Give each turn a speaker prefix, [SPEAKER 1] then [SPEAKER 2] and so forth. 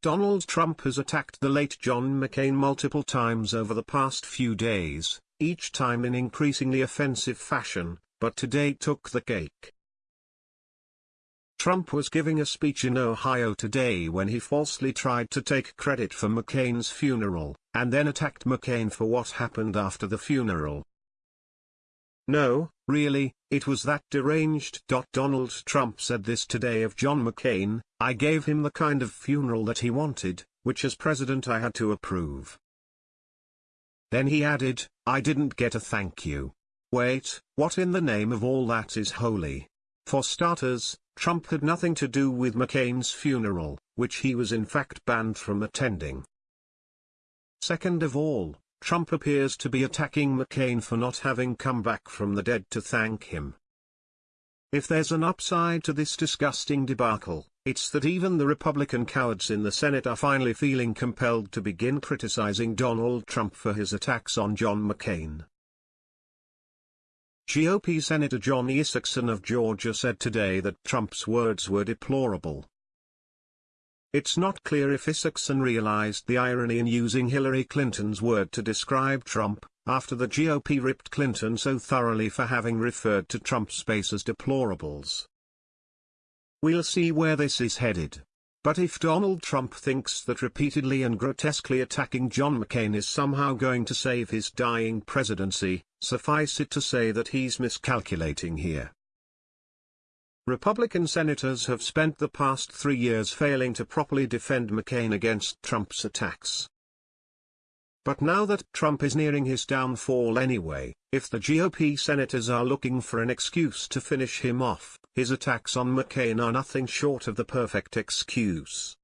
[SPEAKER 1] Donald Trump has attacked the late John McCain multiple times over the past few days, each time in increasingly offensive fashion, but today took the cake. Trump was giving a speech in Ohio today when he falsely tried to take credit for McCain's funeral, and then attacked McCain for what happened after the funeral. No, really, it was that deranged. Donald Trump said this today of John McCain, I gave him the kind of funeral that he wanted, which as president I had to approve. Then he added, I didn't get a thank you. Wait, what in the name of all that is holy? For starters, Trump had nothing to do with McCain's funeral, which he was in fact banned from attending. Second of all, Trump appears to be attacking McCain for not having come back from the dead to thank him. If there's an upside to this disgusting debacle, it's that even the Republican cowards in the Senate are finally feeling compelled to begin criticizing Donald Trump for his attacks on John McCain. GOP Senator John Isakson of Georgia said today that Trump's words were deplorable, it's not clear if Isakson realized the irony in using Hillary Clinton's word to describe Trump, after the GOP ripped Clinton so thoroughly for having referred to Trump's base as deplorables. We'll see where this is headed. But if Donald Trump thinks that repeatedly and grotesquely attacking John McCain is somehow going to save his dying presidency, suffice it to say that he's miscalculating here. Republican senators have spent the past three years failing to properly defend McCain against Trump's attacks. But now that Trump is nearing his downfall anyway, if the GOP senators are looking for an excuse to finish him off, his attacks on McCain are nothing short of the perfect excuse.